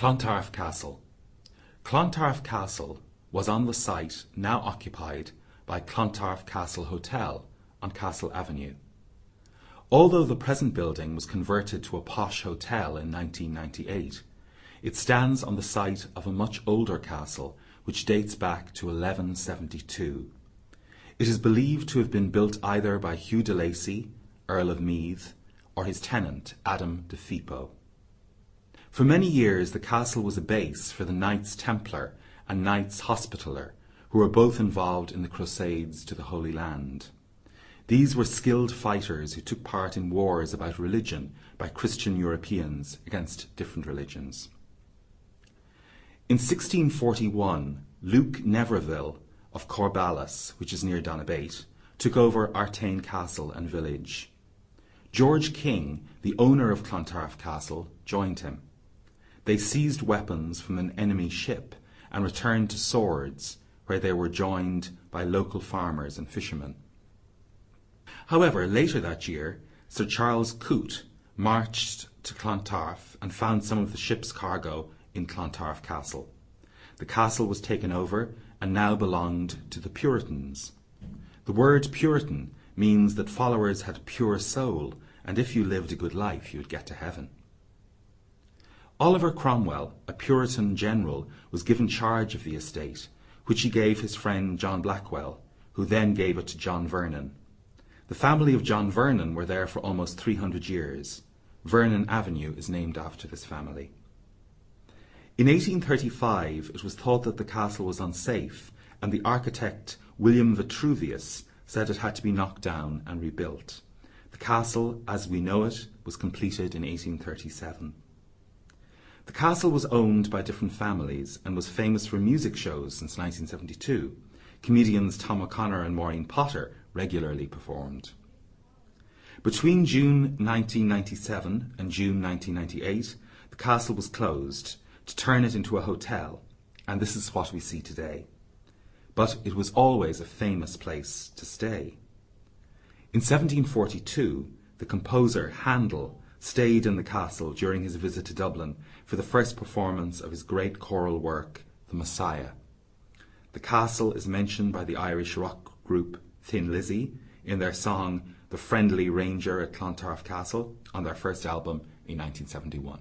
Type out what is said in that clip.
Clontarf Castle Clontarf Castle was on the site now occupied by Clontarf Castle Hotel on Castle Avenue. Although the present building was converted to a posh hotel in 1998, it stands on the site of a much older castle which dates back to 1172. It is believed to have been built either by Hugh de Lacy, Earl of Meath, or his tenant Adam de Phepoe. For many years the castle was a base for the Knights Templar and Knights Hospitaller, who were both involved in the Crusades to the Holy Land. These were skilled fighters who took part in wars about religion by Christian Europeans against different religions. In 1641, Luke Netterville of Corballis, which is near Donabate, took over Artane Castle and village. George King, the owner of Clontarf Castle, joined him. They seized weapons from an enemy ship and returned to Swords, where they were joined by local farmers and fishermen. However, later that year, Sir Charles Coote marched to Clontarf and found some of the ship's cargo in Clontarf Castle. The castle was taken over and now belonged to the Puritans. The word Puritan means that followers had a pure soul, and if you lived a good life, you would get to heaven. Oliver Cromwell, a Puritan general, was given charge of the estate, which he gave his friend John Blackwell, who then gave it to John Vernon. The family of John Vernon were there for almost 300 years. Vernon Avenue is named after this family. In 1835 it was thought that the castle was unsafe, and the architect William Vitruvius said it had to be knocked down and rebuilt. The castle, as we know it, was completed in 1837. The castle was owned by different families and was famous for music shows since 1972. Comedians Tom O'Connor and Maureen Potter regularly performed. Between June 1997 and June 1998, the castle was closed to turn it into a hotel, and this is what we see today. But it was always a famous place to stay. In 1742, the composer Handel stayed in the castle during his visit to Dublin for the first performance of his great choral work, The Messiah. The castle is mentioned by the Irish rock group Thin Lizzy in their song The Friendly Ranger at Clontarf Castle on their first album in 1971.